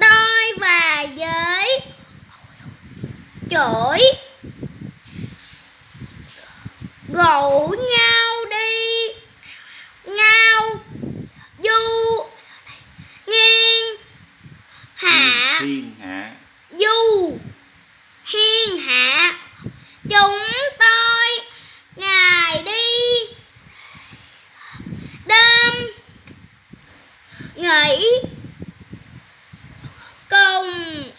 tôi và với chổi. Gụ nhau đi. Ngao du nghiêng hạ. Thiên hạ. Du hiên hạ. Chúng tôi ngày đi. Đêm nghỉ um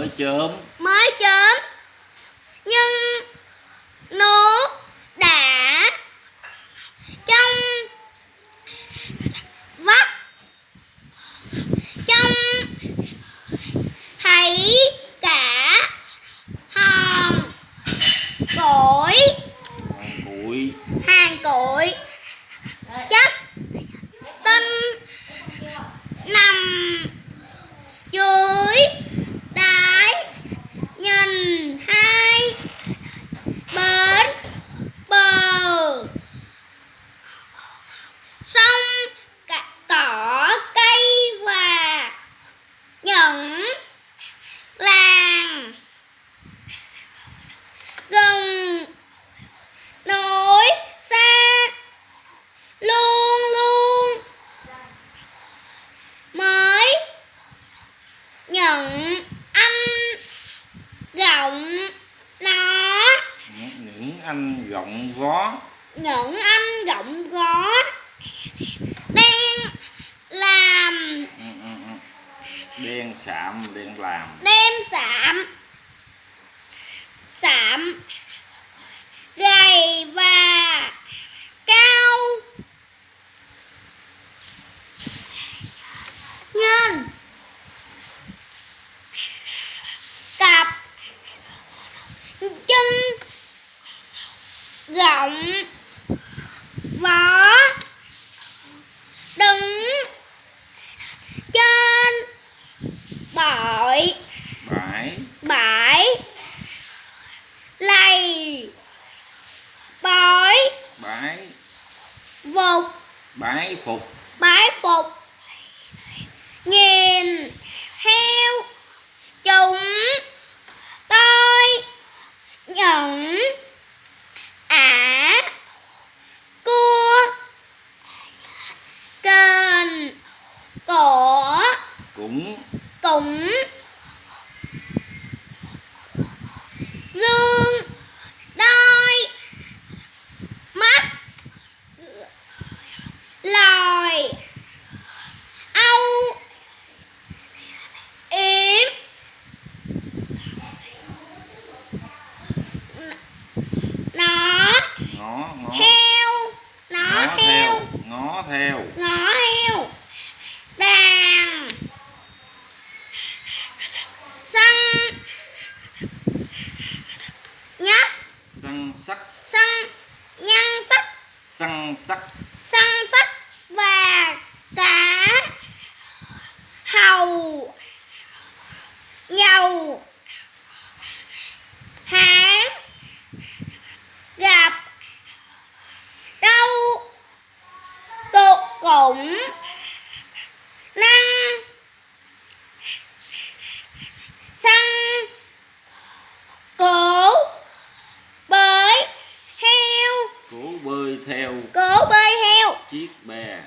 mới chớm. Mới chớm. Nhưng nước đã trong vắt. Trong thấy cả hòn cội hòn củi hàng cội anh gọng vó. Những anh gọng gó đen làm. Ừ, ừ, ừ. đen sạm đen làm. Đem sạm. Sạm. Gầy và rộng vỏ đứng trên bội bãi. bãi lầy bói bãi. vụt bái phục. bái phục. Nhìn heo chúng tôi cũng cũng dương đôi mắt lòi âu yếm nó ngó ngó heo nó ngó heo theo ngó theo ngõ heo đàn săn nhất săn sắc săn nhân sắc săn sắc săn sắc và cả hầu dầu hán gặp đâu cục cũng cố bơi theo cố bơi theo chiếc bè.